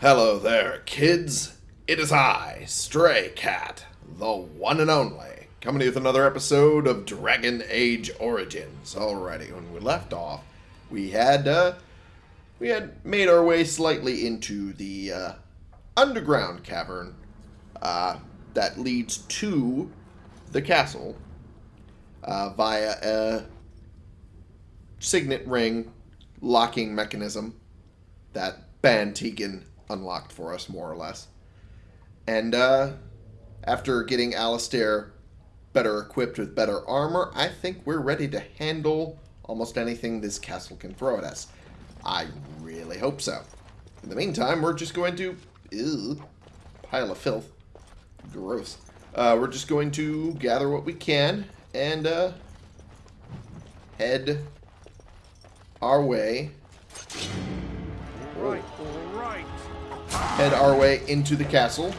Hello there, kids. It is I, Stray Cat, the one and only, coming to you with another episode of Dragon Age Origins. Alrighty, when we left off, we had uh, we had made our way slightly into the uh, underground cavern uh, that leads to the castle uh, via a signet ring locking mechanism that Bann Teagan unlocked for us, more or less. And uh, after getting Alistair better equipped with better armor, I think we're ready to handle almost anything this castle can throw at us. I really hope so. In the meantime, we're just going to... Ew, pile of filth. Gross. Uh, we're just going to gather what we can and uh, head our way Right, right. Head our way into the castle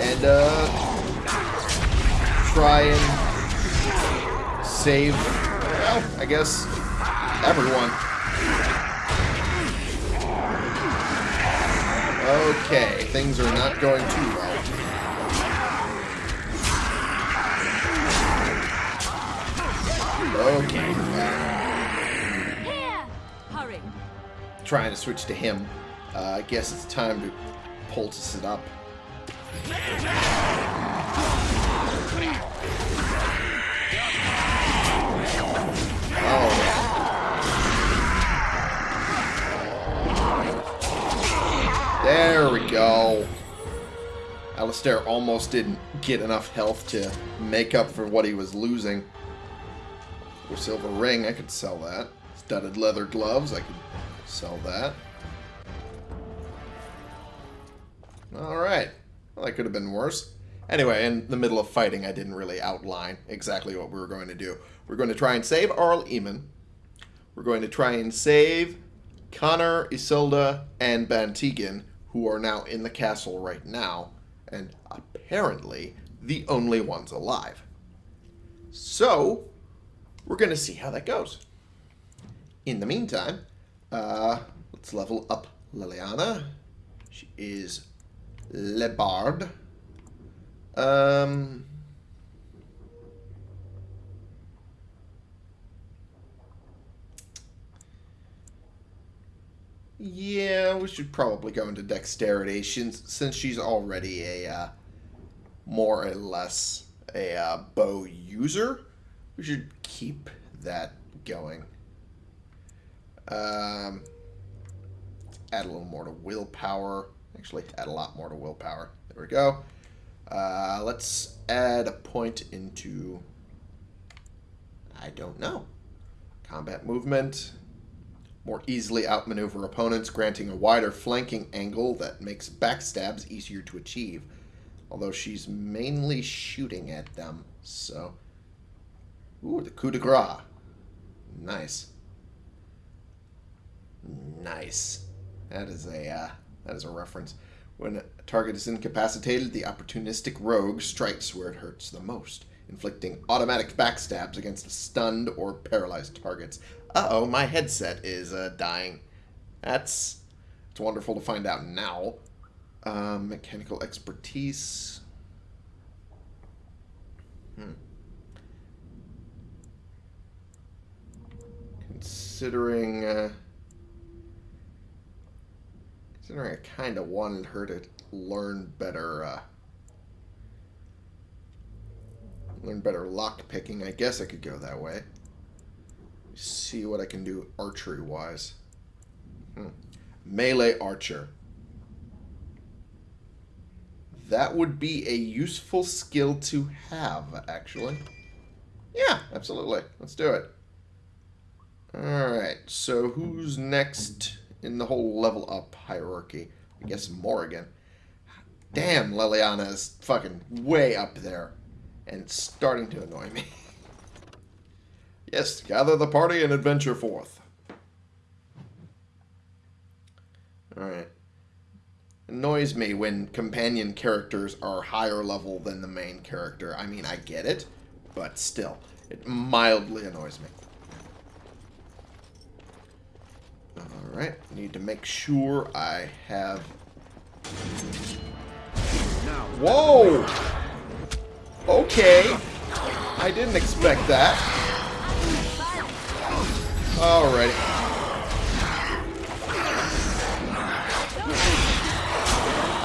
and uh, try and save, well, I guess, everyone. Okay, things are not going too well. Okay, trying to switch to him. Uh, I guess it's time to poultice it up. Oh. There we go. Alistair almost didn't get enough health to make up for what he was losing. Or silver ring, I could sell that. Studded leather gloves, I could sell that. Alright. Well, that could have been worse. Anyway, in the middle of fighting, I didn't really outline exactly what we were going to do. We're going to try and save Arl Eamon. We're going to try and save Connor, Isolde, and Bann Teagan, who are now in the castle right now, and apparently the only ones alive. So, we're going to see how that goes. In the meantime, uh, let's level up Leliana. She is Lebard. Um, yeah, we should probably go into dexterity since, she's already a uh, more or less a uh, bow user. We should keep that going. Um, add a little more to willpower. Actually, add a lot more to willpower. There we go. Uh, let's add a point into... I don't know. Combat movement. More easily outmaneuver opponents, granting a wider flanking angle that makes backstabs easier to achieve. Although she's mainly shooting at them, so... Ooh, the coup de grace. Nice. Nice. That is a uh, that is a reference. When a target is incapacitated, the opportunistic rogue strikes where it hurts the most, inflicting automatic backstabs against stunned or paralyzed targets. Uh-oh, my headset is uh, dying. That's it's wonderful to find out now. Um, mechanical expertise. Hmm. Considering. Uh, Considering I kind of wanted her to learn better, uh, learn better lock picking, I guess I could go that way. See what I can do archery-wise. Hmm. Melee archer. That would be a useful skill to have, actually. Yeah, absolutely. Let's do it. Alright, so who's next in the whole level up hierarchy? I guess Morrigan. Damn, Leliana is fucking way up there. And it's starting to annoy me. yes, gather the party and adventure forth. Alright. Annoys me when companion characters are higher level than the main character. I mean, I get it, but still, it mildly annoys me. Alright, need to make sure I have... Whoa! Okay. I didn't expect that. Alright.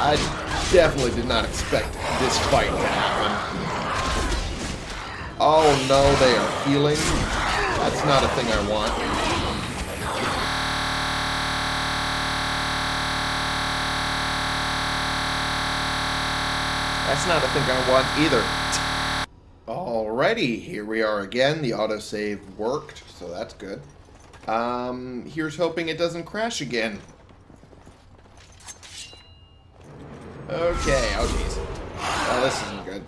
I definitely did not expect this fight to happen. Oh no, they are healing. That's not a thing I want. That's not a thing I want either. Alrighty, here we are again. The autosave worked, so that's good. Um, here's hoping it doesn't crash again. Okay, oh jeez. Oh, this isn't good.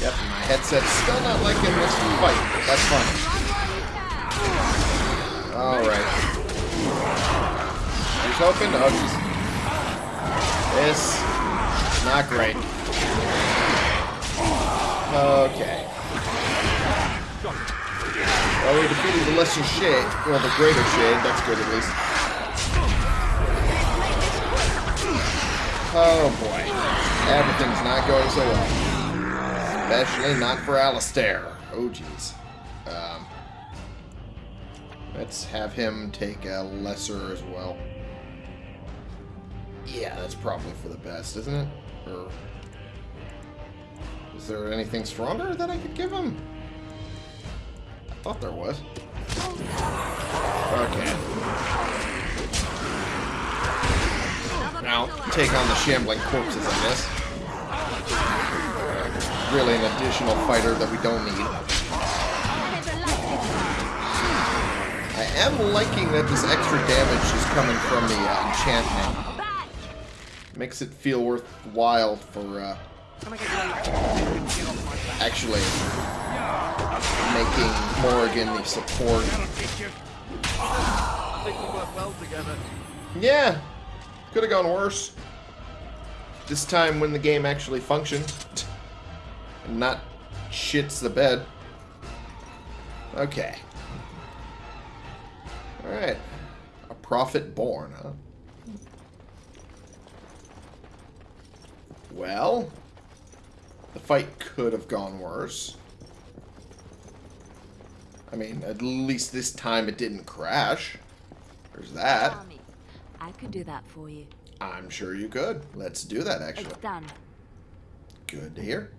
Yep, my headset's still not liking this fight, but that's fine. Alright. Here's hoping. Oh, jeez. This is not great. Okay. Well, we defeated the lesser shade. Well, the greater shade. That's good, at least. Oh, boy. Everything's not going so well. Especially not for Alistair. Oh, jeez. Um, let's have him take a lesser as well. Yeah, that's probably for the best, isn't it? Or is there anything stronger that I could give him? I thought there was. Okay. Now, take on the shambling corpses, I guess. Really an additional fighter that we don't need. I am liking that this extra damage is coming from the uh, enchantment. Makes it feel worthwhile for uh, actually making Morrigan the support. I think we work well together. Yeah, could have gone worse. This time when the game actually functioned. And not shits the bed. Okay. Alright. A prophet born, huh? Well, the fight could have gone worse. I mean, at least this time it didn't crash. There's that. Me. I could do that for you. I'm sure you could. Let's do that, actually. It's done. Good to hear.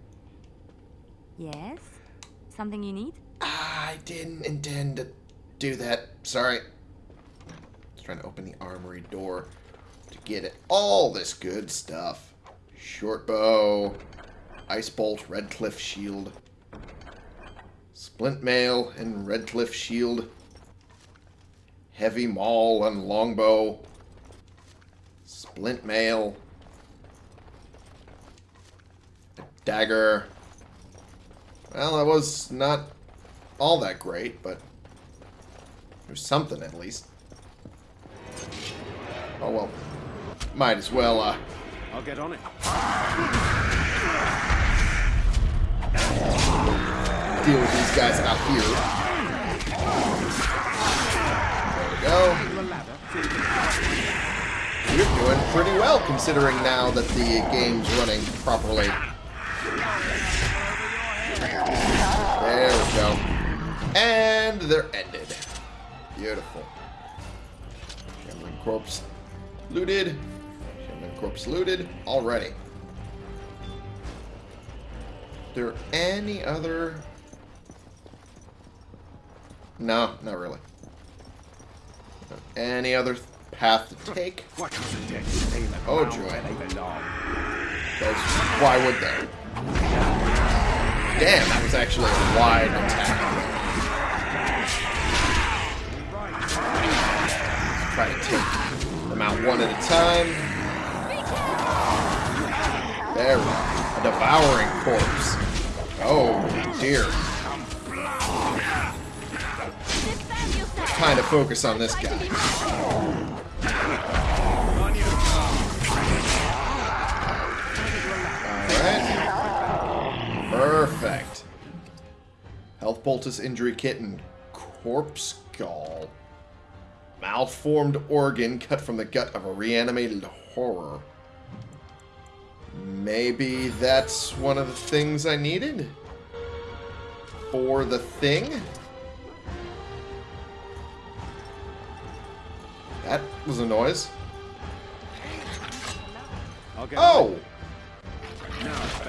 Yes? Something you need? I didn't intend to do that. Sorry. Just trying to open the armory door to get it. All this good stuff. Short bow, ice bolt, Redcliffe shield, splint mail and Redcliffe shield, heavy maul and longbow, splint mail, a dagger. Well, that was not all that great, but there's something at least. Oh well, might as well uh, I'll get on it. deal with these guys out here. There we go. You're doing pretty well considering now that the game's running properly. There we go. And they're ended. Beautiful. Shambling corpse looted. Corpse looted already. There any other? No, not really. Any other path to take? What was the dead? Aim at Oh, joy. Because why would they? Damn, that was actually a wide attack. Try to take them out one at a time. There we go. A devouring corpse. Oh, dear. Kind of focus on this guy. Alright. Perfect. Health poultice injury kit and Corpse skull. Malformed organ cut from the gut of a reanimated horror. Maybe that's one of the things I needed? For the thing? That was a noise. Oh!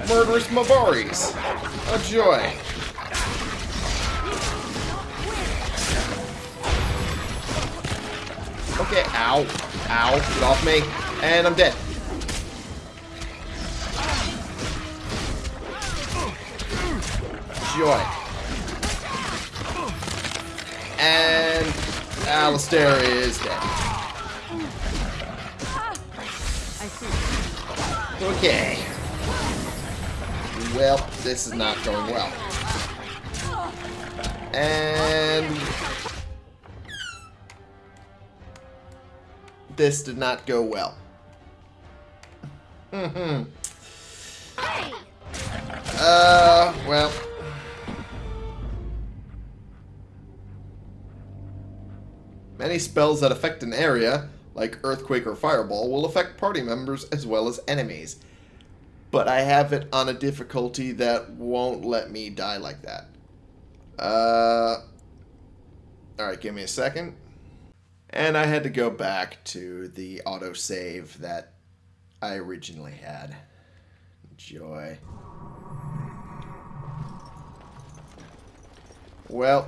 Murderous Mabaris! A joy! Okay, ow. Ow. Get off me. And I'm dead. Joy. And Alistair is dead. Okay. Well, this is not going well. And... This did not go well. hmm Uh, well... Many spells that affect an area, like Earthquake or Fireball, will affect party members as well as enemies. But I have it on a difficulty that won't let me die like that. Uh, Alright, give me a second. And I had to go back to the autosave that I originally had. Joy. Well,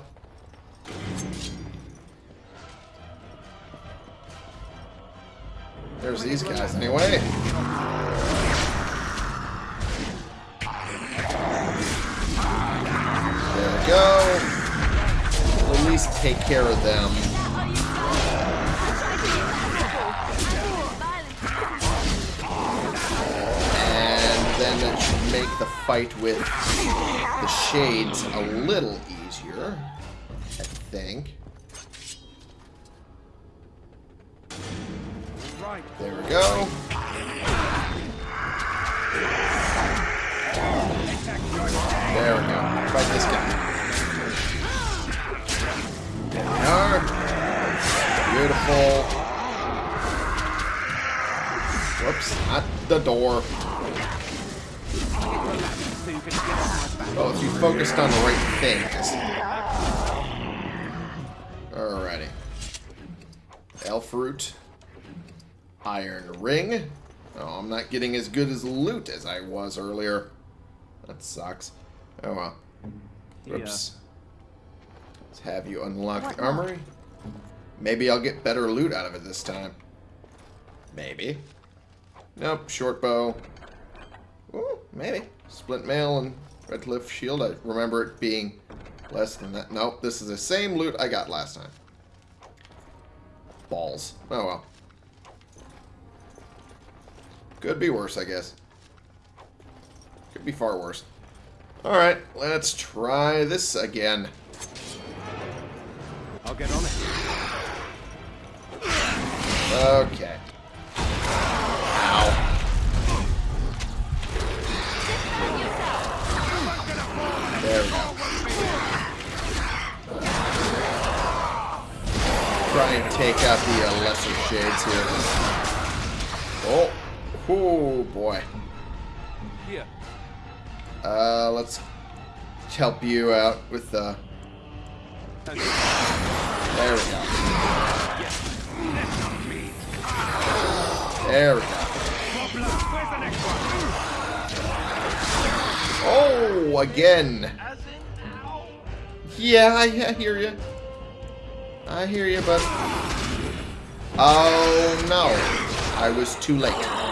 there's these guys anyway. There we go. We'll at least take care of them. And then that should make the fight with the shades a little easier. I think. There we go. There we go. Fight this guy. There we are. Beautiful. Whoops, not the door. Oh, if you focused on the right things. Alrighty. Elf root. Iron ring. Oh, I'm not getting as good as loot as I was earlier. That sucks. Oh well. Whoops. Let's have you unlock What the armory. Maybe I'll get better loot out of it this time. Maybe. Nope, short bow. Ooh, maybe. Splint mail and Redcliffe shield. I remember it being less than that. Nope, this is the same loot I got last time. Balls. Oh well. Could be worse, I guess. Could be far worse. Alright, let's try this again. I'll get on it. Okay. Ow. There we go. Try and take out the uh, lesser shades here. Oh. Oh, boy. Here. Uh, let's help you out with the... Okay. There we go. There we go. Problem. Where's the next one? Oh, again. Yeah, I, I hear you. I hear you, but... Oh, no. I was too late.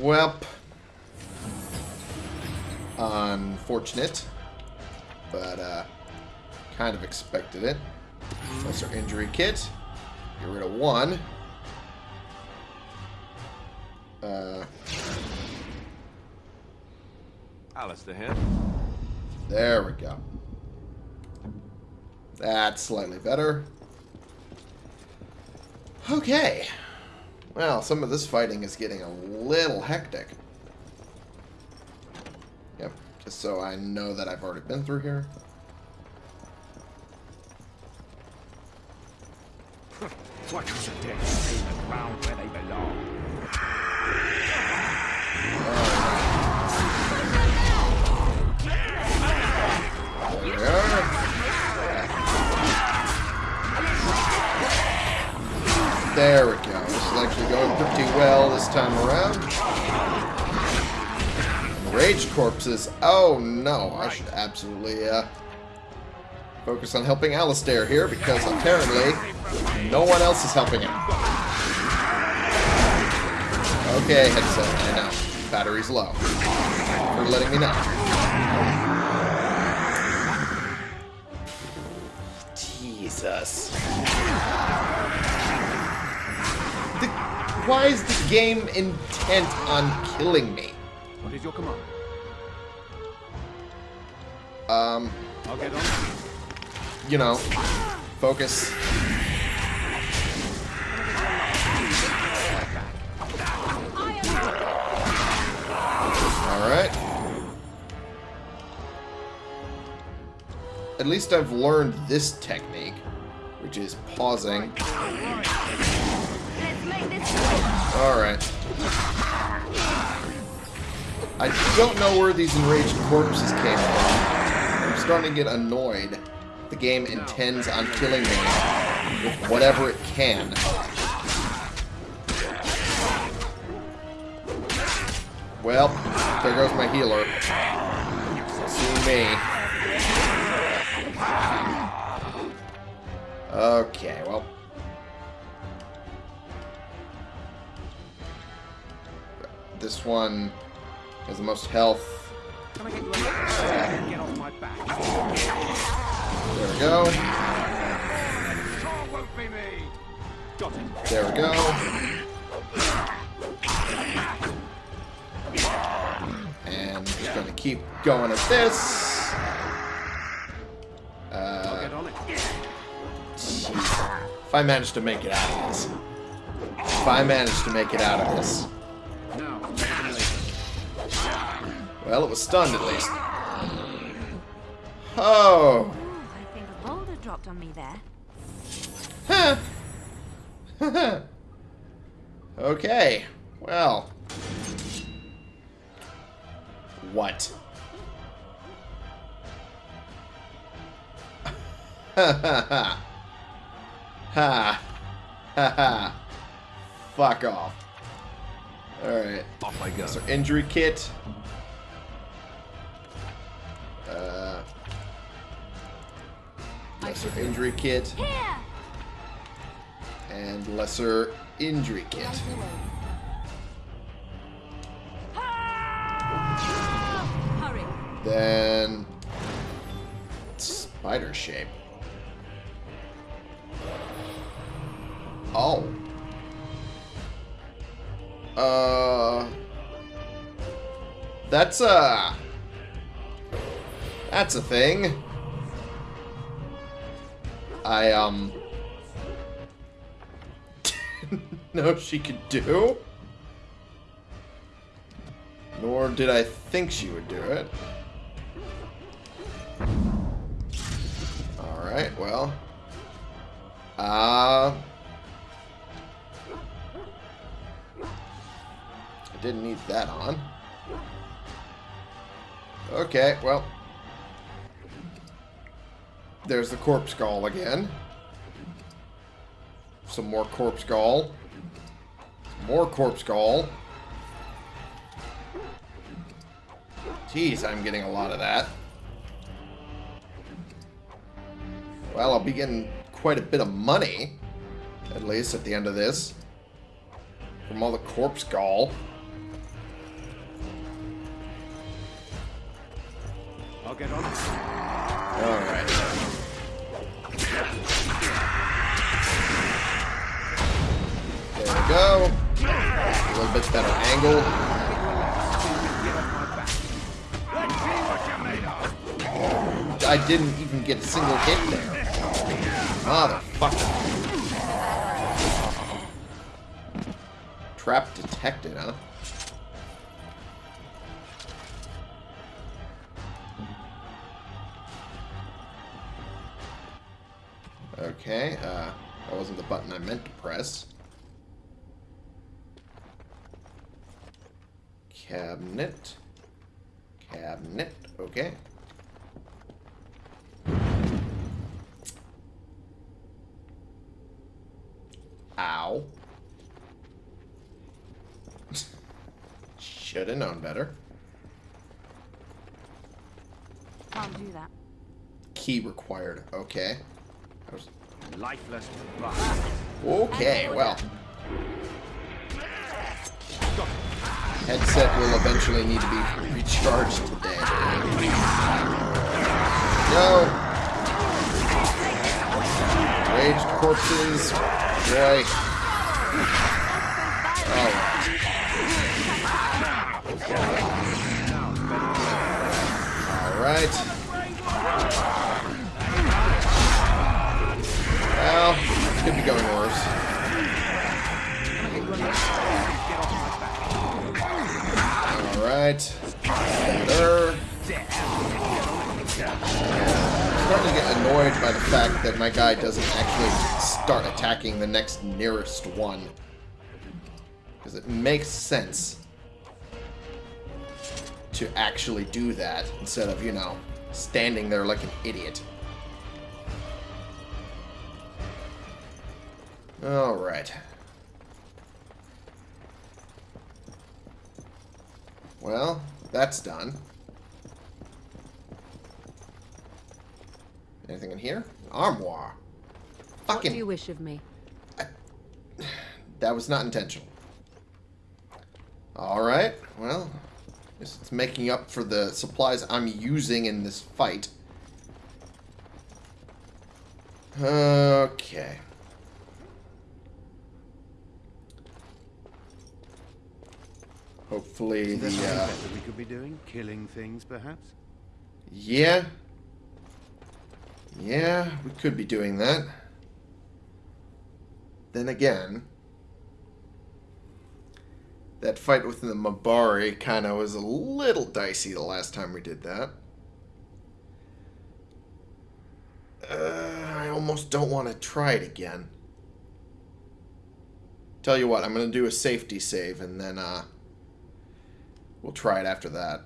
Welp. Unfortunate. But, uh, kind of expected it. Lesser injury kit. Get rid of one. Uh, Alistair here. there we go. That's slightly better. Okay. Well, some of this fighting is getting a little hectic. Yep, just so I know that I've already been through here. Why can't the dead stay in the ground where they belong? There There we go. This is actually going pretty well this time around. Rage corpses. Oh no, I should absolutely uh, focus on helping Alistair here because apparently no one else is helping him. Okay, headset. I know. Battery's low. For letting me know. Jesus. Why is the game intent on killing me? What is your command? Um, I'll get on. you know, focus. Alright. At least I've learned this technique, which is pausing. Alright. I don't know where these enraged corpses came from. I'm starting to get annoyed. The game intends on killing me with whatever it can. Well, there goes my healer. See me. Okay, well. This one has the most health. There we go. There we go. And just gonna keep going at this. Uh, if I manage to make it out of this. If I manage to make it out of this. Well, it was stunned at least. Oh. Ooh, I think a boulder dropped on me there. Huh. okay. Well. What? Ha ha ha. Ha. Ha ha. Fuck off. Alright. Off I go. So injury kit. Uh, lesser injury kit and lesser injury kit. Then spider shape. Oh. Uh. That's a. That's a thing. I um. know she could do. Nor did I think she would do it. Alright, well. Uh... I didn't need that on. Okay, well. There's the corpse gall again. Some more corpse gall. Some more corpse gall. Jeez, I'm getting a lot of that. Well, I'll be getting quite a bit of money, at least at the end of this, from all the corpse gall. I'll get on. Alright. Go. A little bit better angle. I didn't even get a single hit there. Motherfucker. Trap detected, huh? Okay, uh, that wasn't the button I meant to press. Cabinet. Cabinet, okay. Ow. Should have known better. Can't do that. Key required. Okay. I was- Lifeless. Okay, well. Headset will eventually need to be recharged today. No! Raged corpses. Boy. Oh. Alright. Alright. Well, could be going worse. Alright. Better. starting to get annoyed by the fact that my guy doesn't actually start attacking the next nearest one. Because it makes sense to actually do that instead of, you know, standing there like an idiot. Alright. Well, that's done. Anything in here? Armoire. What do you Fucking. wish of me? That was not intentional. Alright, well. Guess it's making up for the supplies I'm using in this fight. Okay. Hopefully the, uh... we could be doing? Killing things, perhaps? Yeah. Yeah, we could be doing that. Then again, that fight with the Mabari kind of was a little dicey the last time we did that. Uh, I almost don't want to try it again. Tell you what, I'm going to do a safety save and then uh, we'll try it after that.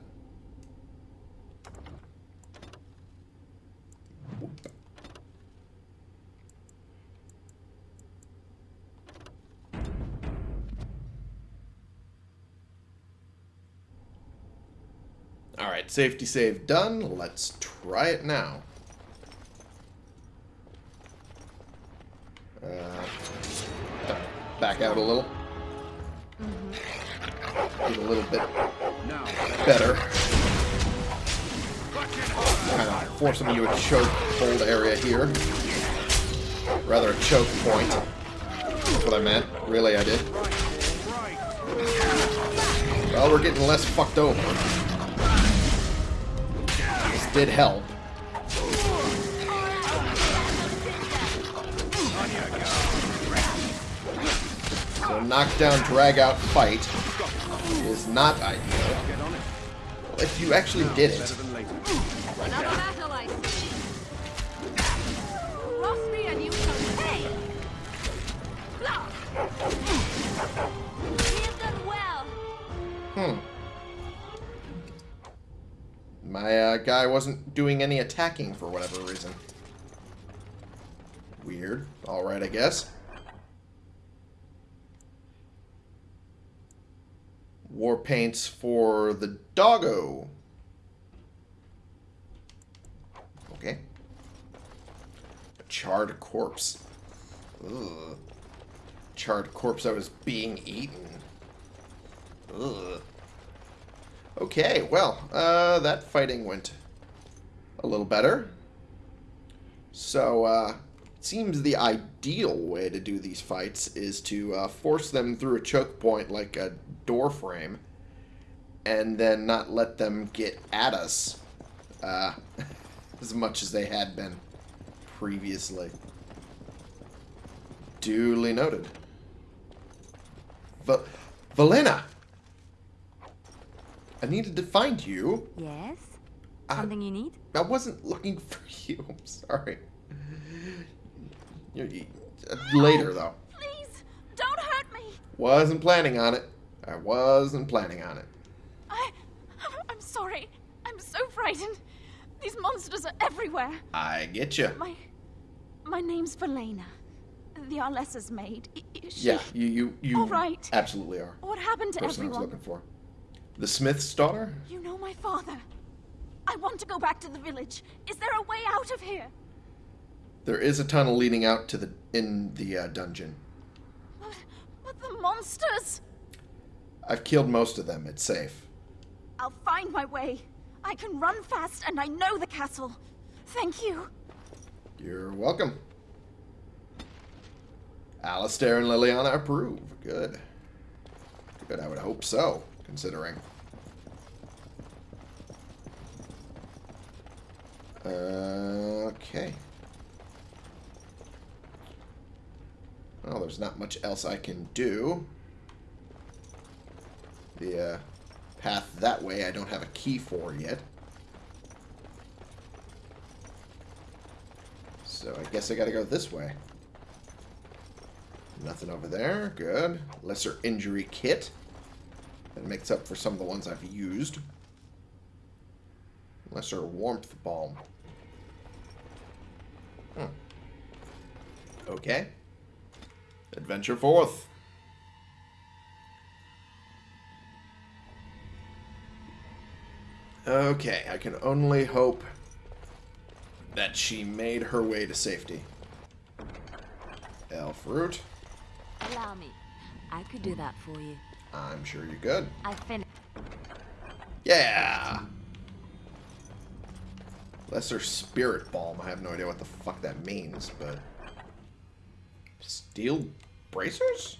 Alright, safety save done. Let's try it now. Uh, back out a little. Get a little bit better. Kind of forcing you a choke hold area here. Rather a choke point. That's what I meant. Really, I did. Well, we're getting less fucked over. This did help. So knockdown, drag out, fight is not ideal. Well, if you actually did it, hmm. My uh, guy wasn't doing any attacking for whatever reason. Weird. Alright, I guess. War paints for the doggo. Okay. A charred corpse. Ugh. Charred corpse that was being eaten. Ugh. Okay, well, uh, that fighting went a little better. So, uh, seems the ideal way to do these fights is to uh, force them through a choke point like a door frame and then not let them get at us uh, as much as they had been previously. Duly noted. Va Valena! I needed to find you. Yes? I- Something you need? I wasn't looking for you. I'm sorry. You- you- uh, Later, though. Please, don't hurt me. Wasn't planning on it. I wasn't planning on it. I. I'm sorry. I'm so frightened. These monsters are everywhere. I get you. My. My name's Valena. The Arlessa's maid. She, Yeah, you you you All right. absolutely are. What happened to person I was looking for. The Smith's daughter? You know my father. I want to go back to the village. Is there a way out of here? There is a tunnel leading out to the in the uh, dungeon. But, the monsters! I've killed most of them. It's safe. I'll find my way. I can run fast and I know the castle. Thank you. You're welcome. Alistair and Leliana approve. Good. Good, I would hope so, considering. Uh, okay. Well, there's not much else I can do. The uh, path that way I don't have a key for yet. So I guess I gotta go this way. Nothing over there. Good. Lesser injury kit. That makes up for some of the ones I've used. Lesser warmth balm. Hmm. Okay. Adventure forth. Okay, I can only hope that she made her way to safety. Elf root. Allow me. I could do that for you. I'm sure you could. I finished. Yeah! Lesser Spirit Balm. I have no idea what the fuck that means, but... Steel bracers?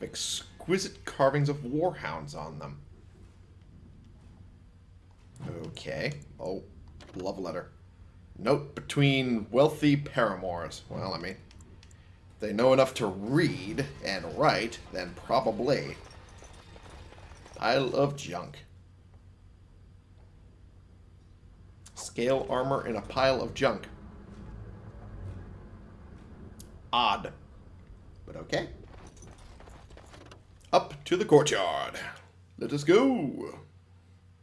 Exquisite carvings of warhounds on them. Okay. Oh, love letter. Note between wealthy paramours. Well, I mean, they know enough to read and write, then probably. I love junk. Scale armor in a pile of junk. Odd. But okay. Up to the courtyard. Let us go.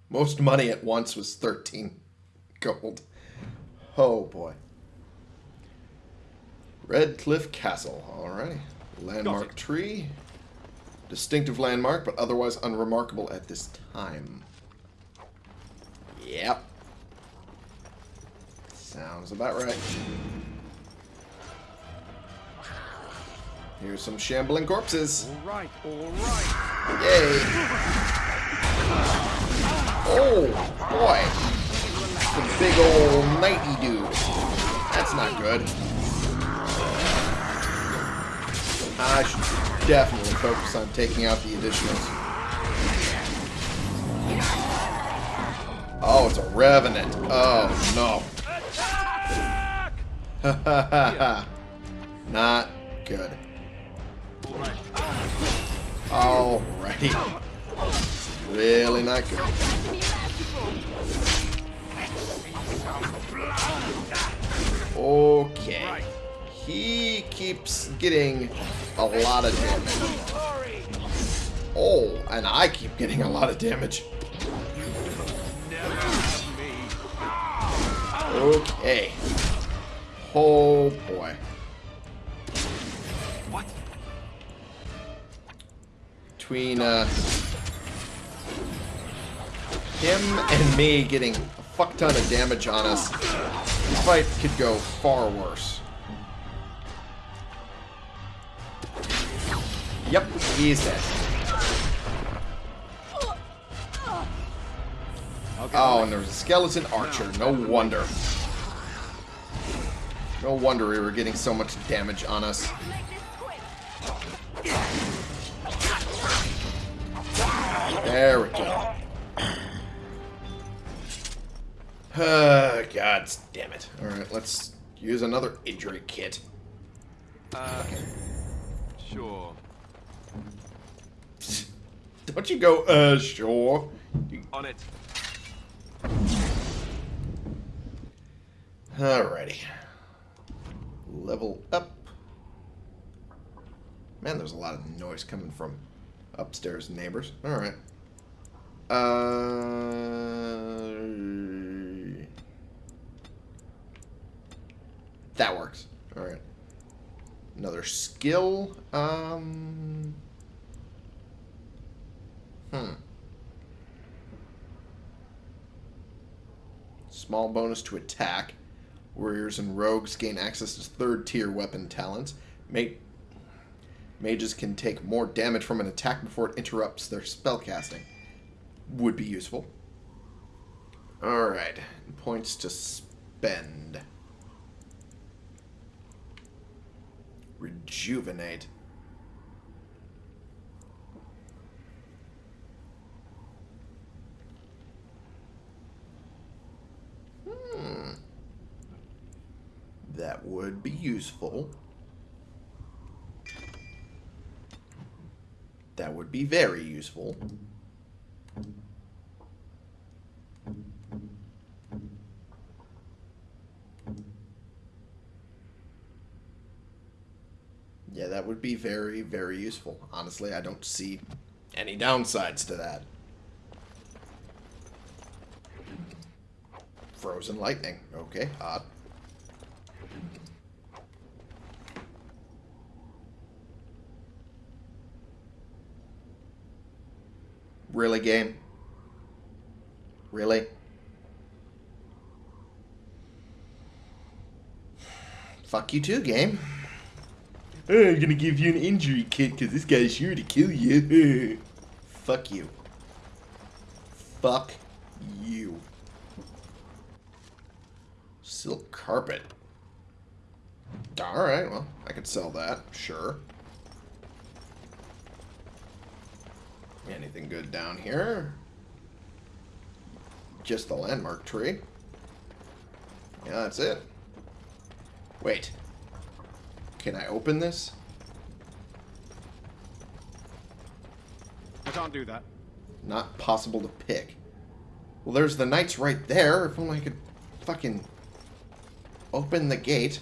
Most money at once was 13 gold. Oh boy. Redcliffe Castle. Alrighty. Landmark tree. Distinctive landmark, but otherwise unremarkable at this time. Yep. Sounds about right. Here's some shambling corpses. All right, all right. Yay! Oh, boy. The big old nighty dude. That's not good. I should definitely focus on taking out the additionals. Oh, it's a revenant. Oh, no. Not good. Alrighty. Really not good. Okay. He keeps getting a lot of damage. Oh, and I keep getting a lot of damage. Okay. Oh boy. Between uh, him and me getting a fuck ton of damage on us, this fight could go far worse. Yep, he's dead. Okay. Oh, and there's a skeleton archer. No wonder. No wonder we were getting so much damage on us. There we go. Uh, God damn it. Alright, let's use another injury kit. Uh, sure. Don't you go, uh, sure. You- On it. Alrighty. Level up. Man, there's a lot of noise coming from upstairs neighbors. Alright. Uh, that works. Alright. Another skill. Um. Hmm. Small bonus to attack. Warriors and rogues gain access to third tier weapon talents. Ma- mages can take more damage from an attack before it interrupts their spellcasting. Would be useful. Alright. Points to spend. Rejuvenate. Hmm. That would be useful. That would be very useful. Yeah, that would be very, very useful. Honestly, I don't see any downsides to that. Frozen lightning. Okay, odd. Really, game? Really? Fuck you too, game. Oh, I'm gonna give you an injury kit because this guy's sure to kill you. Fuck you. Fuck you. Silk carpet. Alright, well, I could sell that, sure. Anything good down here? Just the landmark tree. Yeah, that's it. Wait. Can I open this? I can't do that. Not possible to pick. Well, there's the knights right there. If only I could fucking open the gate.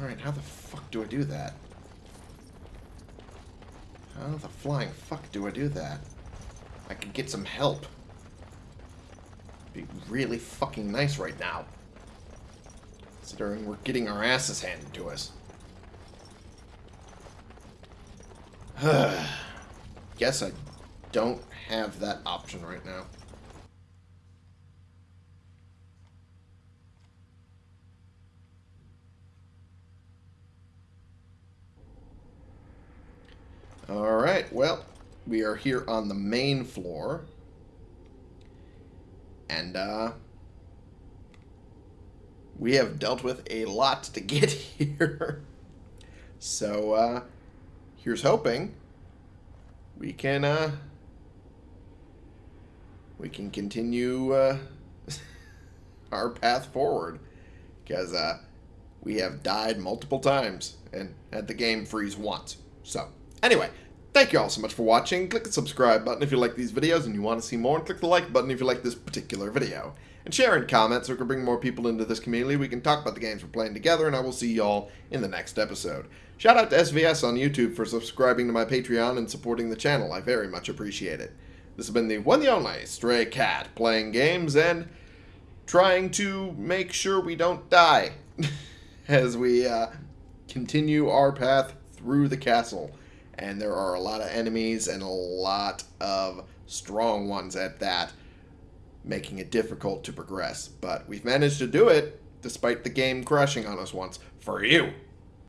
Alright, how the fuck do I do that? How the flying fuck do I do that? I could get some help. Be really fucking nice right now. Considering we're getting our asses handed to us. Guess I don't have that option right now. Alright, well, we are here on the main floor. And, uh... We have dealt with a lot to get here. so, uh... Here's hoping we can, uh... We can continue, uh... our path forward. Because, uh... We have died multiple times and had the game freeze once. So, anyway, thank you all so much for watching. Click the subscribe button if you like these videos and you want to see more, and click the like button if you like this particular video. And share and comment so we can bring more people into this community. We can talk about the games we're playing together, and I will see y'all in the next episode. Shout out to SVS on YouTube for subscribing to my Patreon and supporting the channel. I very much appreciate it. This has been the one the only Stray Cat playing games and trying to make sure we don't die as we uh, continue our path through the castle. And there are a lot of enemies and a lot of strong ones at that, making it difficult to progress. But we've managed to do it despite the game crashing on us once. For you!